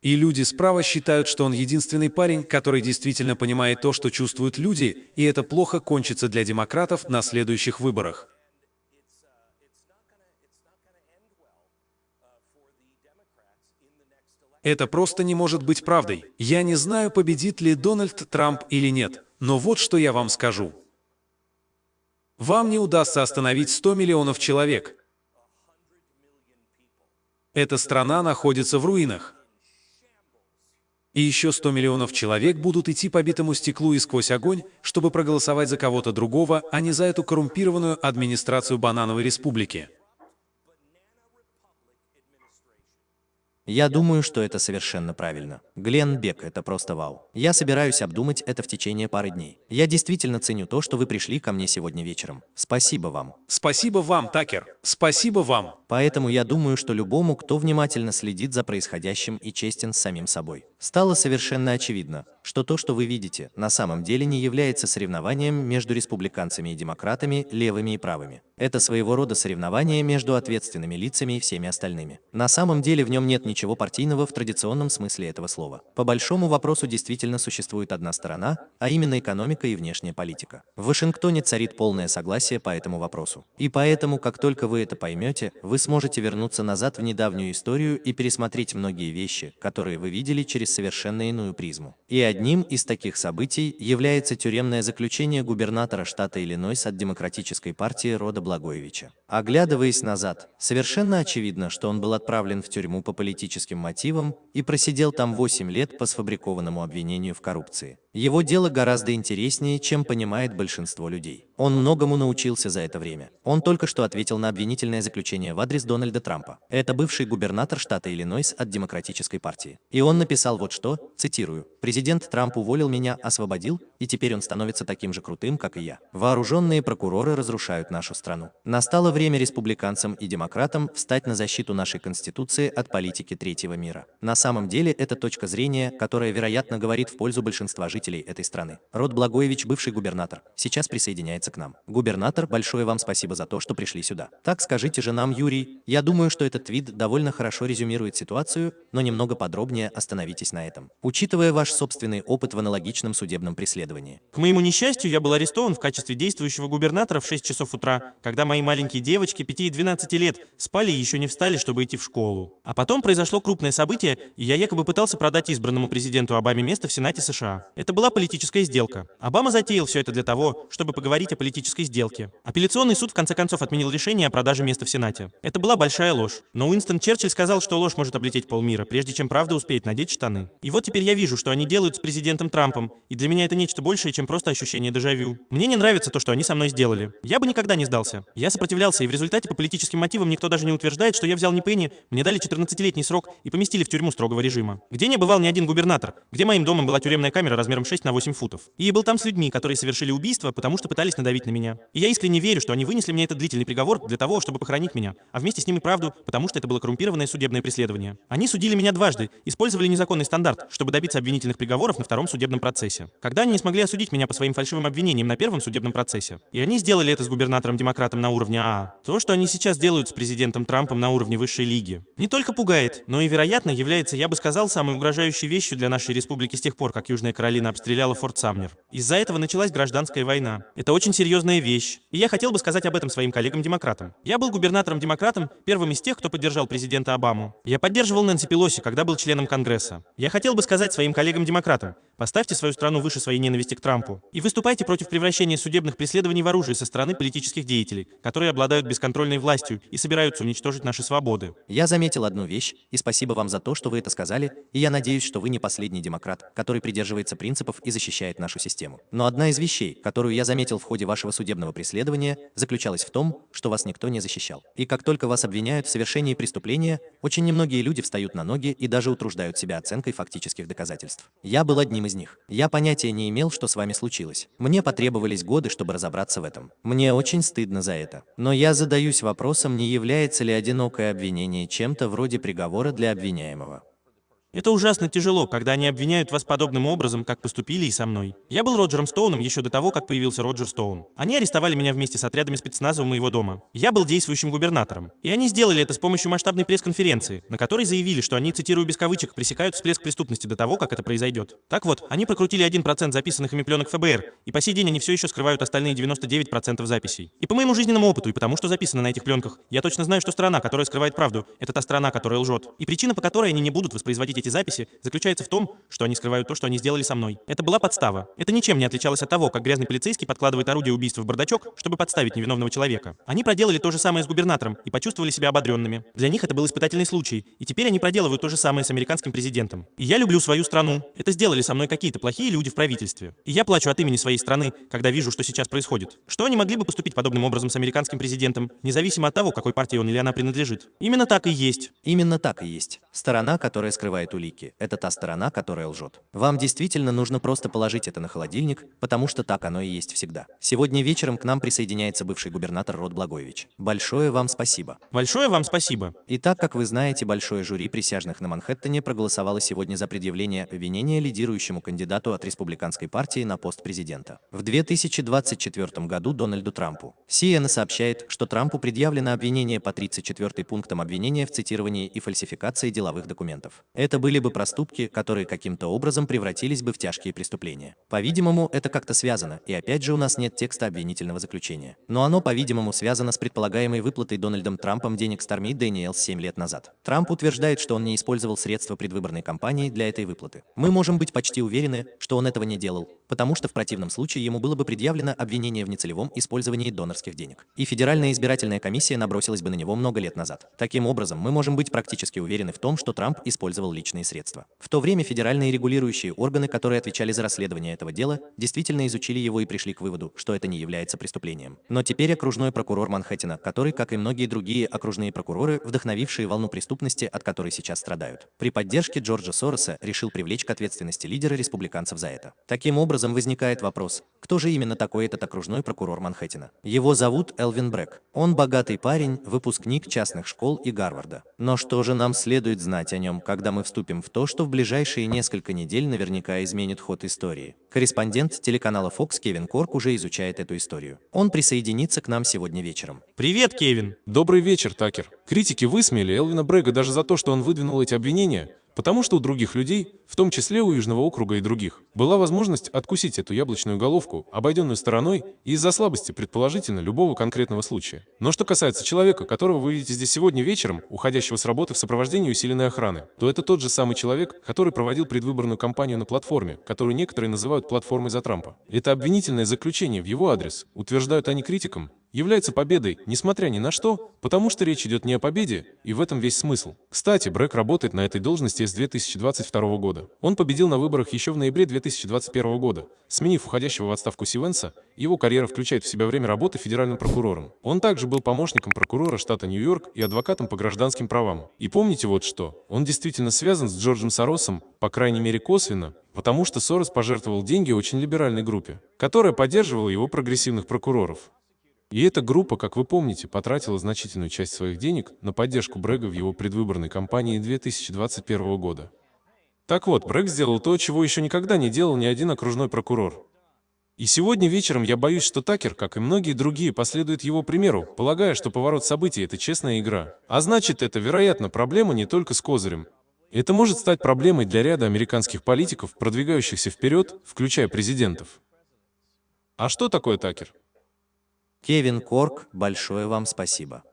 И люди справа считают, что он единственный парень, который действительно понимает то, что чувствуют люди, и это плохо кончится для демократов на следующих выборах. Это просто не может быть правдой. Я не знаю, победит ли Дональд Трамп или нет, но вот что я вам скажу. Вам не удастся остановить 100 миллионов человек. Эта страна находится в руинах. И еще 100 миллионов человек будут идти по битому стеклу и сквозь огонь, чтобы проголосовать за кого-то другого, а не за эту коррумпированную администрацию Банановой Республики. Я думаю, что это совершенно правильно. Глен Бек, это просто вау. Я собираюсь обдумать это в течение пары дней. Я действительно ценю то, что вы пришли ко мне сегодня вечером. Спасибо вам. Спасибо вам, Такер. Спасибо вам. Поэтому я думаю, что любому, кто внимательно следит за происходящим и честен с самим собой, стало совершенно очевидно, что то, что вы видите, на самом деле не является соревнованием между республиканцами и демократами, левыми и правыми. Это своего рода соревнование между ответственными лицами и всеми остальными. На самом деле в нем нет ничего партийного в традиционном смысле этого слова. По большому вопросу действительно существует одна сторона, а именно экономика и внешняя политика. В Вашингтоне царит полное согласие по этому вопросу. И поэтому, как только вы это поймете, вы сможете вернуться назад в недавнюю историю и пересмотреть многие вещи, которые вы видели через совершенно иную призму. И одним из таких событий является тюремное заключение губернатора штата Иллинойс от Демократической партии Рода Благоевича. Оглядываясь назад, совершенно очевидно, что он был отправлен в тюрьму по политическим мотивам и просидел там 8 лет по сфабрикованному обвинению в коррупции. Его дело гораздо интереснее, чем понимает большинство людей. Он многому научился за это время. Он только что ответил на обвинительное заключение в адрес Дональда Трампа. Это бывший губернатор штата Иллинойс от Демократической партии. И он написал вот что, цитирую, «Президент Трамп уволил меня, освободил, и теперь он становится таким же крутым, как и я. Вооруженные прокуроры разрушают нашу страну. Настало время республиканцам и демократам встать на защиту нашей Конституции от политики третьего мира. На самом деле это точка зрения, которая, вероятно, говорит в пользу большинства жителей жителей этой страны. Род Благоевич, бывший губернатор, сейчас присоединяется к нам. Губернатор, большое вам спасибо за то, что пришли сюда. Так скажите же нам, Юрий, я думаю, что этот твит довольно хорошо резюмирует ситуацию, но немного подробнее остановитесь на этом. Учитывая ваш собственный опыт в аналогичном судебном преследовании. К моему несчастью, я был арестован в качестве действующего губернатора в 6 часов утра, когда мои маленькие девочки 5 и 12 лет спали и еще не встали, чтобы идти в школу. А потом произошло крупное событие, и я якобы пытался продать избранному президенту Обаме место в Сенате США. Это это была политическая сделка. Обама затеял все это для того, чтобы поговорить о политической сделке. Апелляционный суд в конце концов отменил решение о продаже места в Сенате. Это была большая ложь. Но Уинстон Черчилль сказал, что ложь может облететь полмира, прежде чем правда успеет надеть штаны. И вот теперь я вижу, что они делают с президентом Трампом, и для меня это нечто большее, чем просто ощущение дежавю. Мне не нравится то, что они со мной сделали. Я бы никогда не сдался. Я сопротивлялся, и в результате по политическим мотивам никто даже не утверждает, что я взял не пенни, мне дали 14-летний срок и поместили в тюрьму строгого режима. Где не бывал ни один губернатор, где моим домом была тюремная камера размером размером 6 на 8 футов. И был там с людьми, которые совершили убийство, потому что пытались надавить на меня. И я искренне верю, что они вынесли мне этот длительный приговор для того, чтобы похоронить меня, а вместе с ним и правду, потому что это было коррумпированное судебное преследование. Они судили меня дважды, использовали незаконный стандарт, чтобы добиться обвинительных приговоров на втором судебном процессе. Когда они не смогли осудить меня по своим фальшивым обвинениям на первом судебном процессе. И они сделали это с губернатором-демократом на уровне А. То, что они сейчас делают с президентом Трампом на уровне высшей лиги, не только пугает, но и, вероятно, является, я бы сказал, самой угрожающей вещью для нашей республики с тех пор, как Южная Каролина обстреляла Форт Самнер. Из-за этого началась гражданская война. Это очень серьезная вещь. И я хотел бы сказать об этом своим коллегам-демократам. Я был губернатором-демократом, первым из тех, кто поддержал президента Обаму. Я поддерживал Нэнси Пелоси, когда был членом Конгресса. Я хотел бы сказать своим коллегам-демократам, поставьте свою страну выше своей ненависти к Трампу и выступайте против превращения судебных преследований в оружие со стороны политических деятелей, которые обладают бесконтрольной властью и собираются уничтожить наши свободы. Я заметил одну вещь, и спасибо вам за то, что вы это сказали, и я надеюсь, что вы не последний демократ, который придерживается принципов и защищает нашу систему. Но одна из вещей, которую я заметил в ходе вашего судебного преследования, заключалась в том, что вас никто не защищал. И как только вас обвиняют в совершении преступления, очень немногие люди встают на ноги и даже утруждают себя оценкой фактических доказательств. Я был одним из них. Я понятия не имел, что с вами случилось. Мне потребовались годы, чтобы разобраться в этом. Мне очень стыдно за это. Но я задаюсь вопросом, не является ли одинокое обвинение чем-то вроде приговора для обвиняемого. Это ужасно тяжело, когда они обвиняют вас подобным образом, как поступили и со мной. Я был Роджером Стоуном еще до того, как появился Роджер Стоун. Они арестовали меня вместе с отрядами спецназа у моего дома. Я был действующим губернатором. И они сделали это с помощью масштабной пресс-конференции, на которой заявили, что они, цитирую без кавычек, пресекают всплеск преступности до того, как это произойдет. Так вот, они прокрутили 1% записанных ими пленок ФБР, и по сей день они все еще скрывают остальные 99% записей. И по моему жизненному опыту, и потому что записано на этих пленках, я точно знаю, что сторона, которая скрывает правду, это та сторона, которая лжет. И причина, по которой они не будут воспроизводить эти записи, заключается в том, что они скрывают то, что они сделали со мной. Это была подстава. Это ничем не отличалось от того, как грязный полицейский подкладывает орудие убийства в бардачок, чтобы подставить невиновного человека. Они проделали то же самое с губернатором и почувствовали себя ободренными. Для них это был испытательный случай, и теперь они проделывают то же самое с американским президентом. И я люблю свою страну. Это сделали со мной какие-то плохие люди в правительстве. И я плачу от имени своей страны, когда вижу, что сейчас происходит. Что они могли бы поступить подобным образом с американским президентом, независимо от того, какой партии он или она принадлежит? Именно так и есть. Именно так и есть. Сторона, которая скрывает улики, это та сторона, которая лжет. Вам действительно нужно просто положить это на холодильник, потому что так оно и есть всегда. Сегодня вечером к нам присоединяется бывший губернатор Род Благоевич. Большое вам спасибо. Большое вам спасибо. И так, как вы знаете, большое жюри присяжных на Манхэттене проголосовало сегодня за предъявление обвинения лидирующему кандидату от республиканской партии на пост президента. В 2024 году Дональду Трампу. CNN сообщает, что Трампу предъявлено обвинение по 34 пунктам обвинения в цитировании и фальсификации деловых документов. Это были бы проступки, которые каким-то образом превратились бы в тяжкие преступления. По-видимому, это как-то связано, и опять же у нас нет текста обвинительного заключения. Но оно, по-видимому, связано с предполагаемой выплатой Дональдом Трампом денег Stormy Daniels 7 лет назад. Трамп утверждает, что он не использовал средства предвыборной кампании для этой выплаты. Мы можем быть почти уверены, что он этого не делал, потому что в противном случае ему было бы предъявлено обвинение в нецелевом использовании донорских денег. И Федеральная избирательная комиссия набросилась бы на него много лет назад. Таким образом, мы можем быть практически уверены в том, что Трамп использовал личные средства. В то время федеральные регулирующие органы, которые отвечали за расследование этого дела, действительно изучили его и пришли к выводу, что это не является преступлением. Но теперь окружной прокурор Манхэттена, который, как и многие другие окружные прокуроры, вдохновившие волну преступности, от которой сейчас страдают, при поддержке Джорджа Сороса решил привлечь к ответственности лидера республиканцев за это. Таким образом возникает вопрос, кто же именно такой этот окружной прокурор Манхэттена? Его зовут Элвин Брэк. Он богатый парень, выпускник частных школ и Гарварда. Но что же нам следует знать о нем, когда мы вступим в то, что в ближайшие несколько недель наверняка изменит ход истории? Корреспондент телеканала Fox Кевин Корк уже изучает эту историю. Он присоединится к нам сегодня вечером. Привет, Кевин. Добрый вечер, Такер. Критики высмеяли Элвина Брэга даже за то, что он выдвинул эти обвинения, Потому что у других людей, в том числе у Южного округа и других, была возможность откусить эту яблочную головку, обойденную стороной, из-за слабости, предположительно, любого конкретного случая. Но что касается человека, которого вы видите здесь сегодня вечером, уходящего с работы в сопровождении усиленной охраны, то это тот же самый человек, который проводил предвыборную кампанию на платформе, которую некоторые называют платформой за Трампа. Это обвинительное заключение в его адрес, утверждают они критикам, является победой, несмотря ни на что, потому что речь идет не о победе, и в этом весь смысл. Кстати, Брэк работает на этой должности с 2022 года. Он победил на выборах еще в ноябре 2021 года. Сменив уходящего в отставку Сивенса, его карьера включает в себя время работы федеральным прокурором. Он также был помощником прокурора штата Нью-Йорк и адвокатом по гражданским правам. И помните вот что, он действительно связан с Джорджем Соросом, по крайней мере косвенно, потому что Сорос пожертвовал деньги очень либеральной группе, которая поддерживала его прогрессивных прокуроров. И эта группа, как вы помните, потратила значительную часть своих денег на поддержку Брэга в его предвыборной кампании 2021 года. Так вот, Брэг сделал то, чего еще никогда не делал ни один окружной прокурор. И сегодня вечером я боюсь, что Такер, как и многие другие, последует его примеру, полагая, что поворот событий – это честная игра. А значит, это, вероятно, проблема не только с козырем. Это может стать проблемой для ряда американских политиков, продвигающихся вперед, включая президентов. А что такое Такер? Кевин Корк, большое вам спасибо.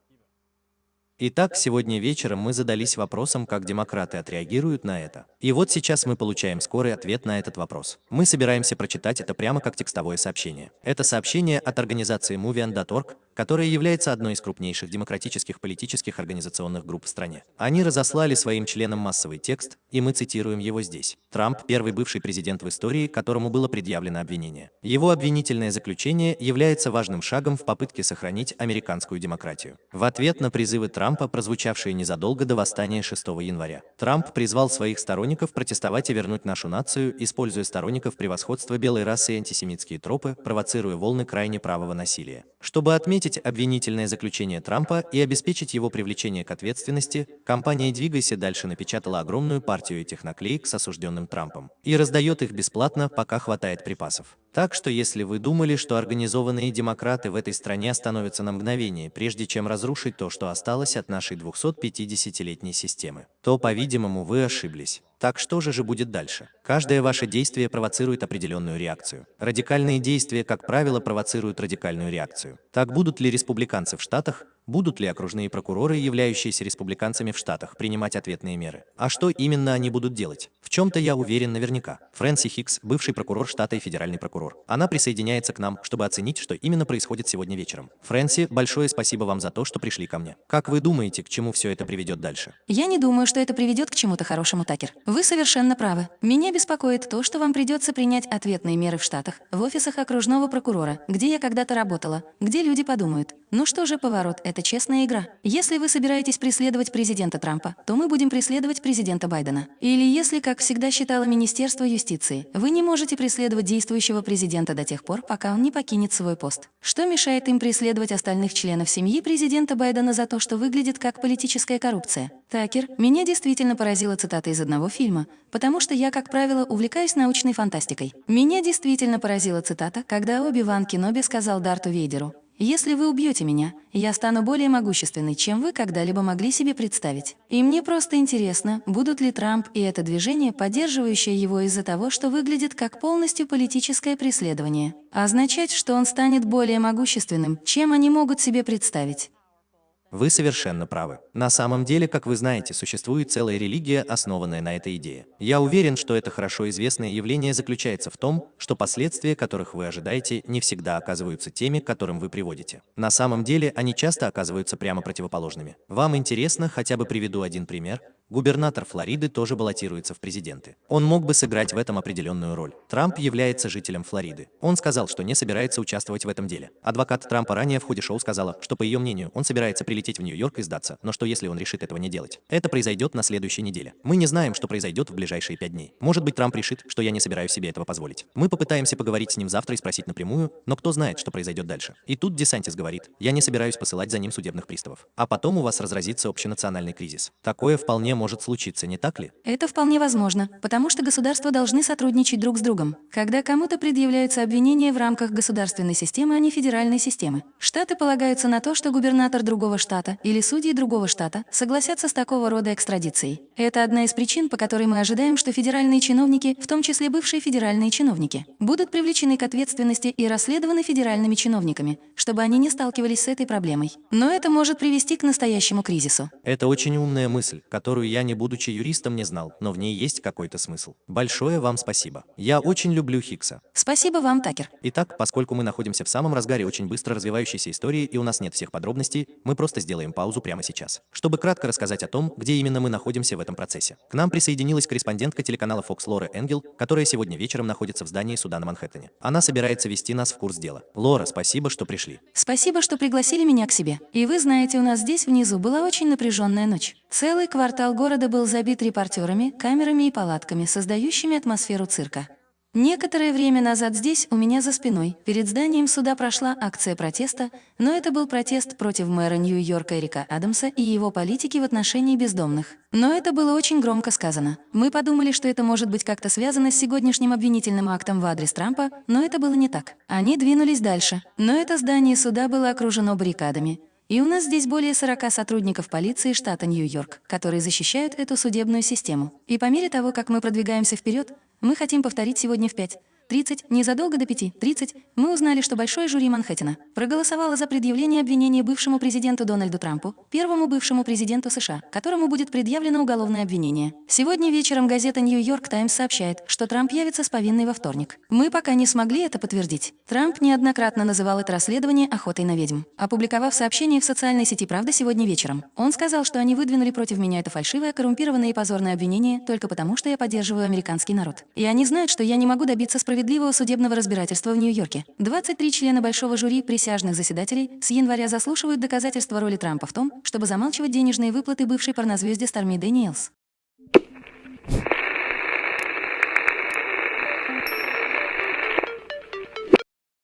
Итак, сегодня вечером мы задались вопросом, как демократы отреагируют на это. И вот сейчас мы получаем скорый ответ на этот вопрос. Мы собираемся прочитать это прямо как текстовое сообщение. Это сообщение от организации Movian.org, которая является одной из крупнейших демократических политических организационных групп в стране. Они разослали своим членам массовый текст, и мы цитируем его здесь. Трамп – первый бывший президент в истории, которому было предъявлено обвинение. Его обвинительное заключение является важным шагом в попытке сохранить американскую демократию. В ответ на призывы Трампа, прозвучавшие незадолго до восстания 6 января, Трамп призвал своих сторонников протестовать и вернуть нашу нацию, используя сторонников превосходства белой расы и антисемитские тропы, провоцируя волны крайне правого насилия. Чтобы отметить заметить обвинительное заключение Трампа и обеспечить его привлечение к ответственности, компания «Двигайся дальше» напечатала огромную партию этих наклеек с осужденным Трампом и раздает их бесплатно, пока хватает припасов. Так что если вы думали, что организованные демократы в этой стране остановятся на мгновение, прежде чем разрушить то, что осталось от нашей 250-летней системы, то, по-видимому, вы ошиблись. Так что же же будет дальше? Каждое ваше действие провоцирует определенную реакцию. Радикальные действия, как правило, провоцируют радикальную реакцию. Так будут ли республиканцы в Штатах, будут ли окружные прокуроры, являющиеся республиканцами в Штатах, принимать ответные меры? А что именно они будут делать? В чем-то я уверен наверняка. Фрэнси Хикс, бывший прокурор штата и федеральный прокурор. Она присоединяется к нам, чтобы оценить, что именно происходит сегодня вечером. Фрэнси, большое спасибо вам за то, что пришли ко мне. Как вы думаете, к чему все это приведет дальше? Я не думаю, что это приведет к чему-то хорошему, Такер. Вы совершенно правы. Меня беспокоит то, что вам придется принять ответные меры в Штатах, в офисах окружного прокурора, где я когда-то работала, где люди подумают, ну что же поворот, это честная игра. Если вы собираетесь преследовать президента Трампа, то мы будем преследовать президента Байдена. Или если, как всегда считало Министерство юстиции, вы не можете преследовать действующего президента до тех пор, пока он не покинет свой пост. Что мешает им преследовать остальных членов семьи президента Байдена за то, что выглядит как политическая коррупция? Такер, меня действительно поразила цитата из одного фильма, потому что я, как правило, увлекаюсь научной фантастикой. Меня действительно поразила цитата, когда Оби-Ван Кеноби сказал Дарту Вейдеру, если вы убьете меня, я стану более могущественной, чем вы когда-либо могли себе представить. И мне просто интересно, будут ли Трамп и это движение, поддерживающее его из-за того, что выглядит как полностью политическое преследование, означать, что он станет более могущественным, чем они могут себе представить. Вы совершенно правы. На самом деле, как вы знаете, существует целая религия, основанная на этой идее. Я уверен, что это хорошо известное явление заключается в том, что последствия, которых вы ожидаете, не всегда оказываются теми, к которым вы приводите. На самом деле, они часто оказываются прямо противоположными. Вам интересно, хотя бы приведу один пример, Губернатор Флориды тоже баллотируется в президенты. Он мог бы сыграть в этом определенную роль. Трамп является жителем Флориды. Он сказал, что не собирается участвовать в этом деле. Адвокат Трампа ранее в ходе шоу сказала, что по ее мнению он собирается прилететь в Нью-Йорк и сдаться, но что если он решит этого не делать? Это произойдет на следующей неделе. Мы не знаем, что произойдет в ближайшие пять дней. Может быть, Трамп решит, что я не собираюсь себе этого позволить. Мы попытаемся поговорить с ним завтра и спросить напрямую, но кто знает, что произойдет дальше. И тут Десантис говорит, я не собираюсь посылать за ним судебных приставов. А потом у вас разразится общенациональный кризис. Такое вполне может случиться, не так ли? Это вполне возможно, потому что государства должны сотрудничать друг с другом. Когда кому-то предъявляются обвинения в рамках государственной системы, а не федеральной системы. Штаты полагаются на то, что губернатор другого штата или судьи другого штата согласятся с такого рода экстрадицией. Это одна из причин, по которой мы ожидаем, что федеральные чиновники, в том числе бывшие федеральные чиновники, будут привлечены к ответственности и расследованы федеральными чиновниками, чтобы они не сталкивались с этой проблемой. Но это может привести к настоящему кризису. Это очень умная мысль, которую я, не будучи юристом, не знал, но в ней есть какой-то смысл. Большое вам спасибо. Я очень люблю Хиггса. Спасибо вам, Такер. Итак, поскольку мы находимся в самом разгаре очень быстро развивающейся истории и у нас нет всех подробностей, мы просто сделаем паузу прямо сейчас, чтобы кратко рассказать о том, где именно мы находимся в этом процессе. К нам присоединилась корреспондентка телеканала Fox Лора Энгел, которая сегодня вечером находится в здании суда на Манхэттене. Она собирается вести нас в курс дела. Лора, спасибо, что пришли. Спасибо, что пригласили меня к себе. И вы знаете, у нас здесь внизу была очень напряженная ночь. Целый квартал города был забит репортерами, камерами и палатками, создающими атмосферу цирка. Некоторое время назад здесь, у меня за спиной, перед зданием суда прошла акция протеста, но это был протест против мэра Нью-Йорка Эрика Адамса и его политики в отношении бездомных. Но это было очень громко сказано. Мы подумали, что это может быть как-то связано с сегодняшним обвинительным актом в адрес Трампа, но это было не так. Они двинулись дальше. Но это здание суда было окружено баррикадами. И у нас здесь более 40 сотрудников полиции штата Нью-Йорк, которые защищают эту судебную систему. И по мере того, как мы продвигаемся вперед, мы хотим повторить сегодня в 5.30, незадолго до 5.30, мы узнали, что большое жюри Манхэттена проголосовало за предъявление обвинения бывшему президенту Дональду Трампу, первому бывшему президенту США, которому будет предъявлено уголовное обвинение. Сегодня вечером газета «Нью-Йорк Таймс» сообщает, что Трамп явится с повинной во вторник. Мы пока не смогли это подтвердить. Трамп неоднократно называл это расследование охотой на ведьм. Опубликовав сообщение в социальной сети «Правда» сегодня вечером, он сказал, что они выдвинули против меня это фальшивое, коррумпированное и позорное обвинение только потому, что я поддерживаю американский народ. И они знают, что я не могу добиться справедливого судебного разбирательства в Нью-Йорке. 23 члена большого жюри присяжных заседателей с января заслушивают доказательства роли Трампа в том, чтобы замалчивать денежные выплаты бывшей порнозвезде Старми Дэниелс.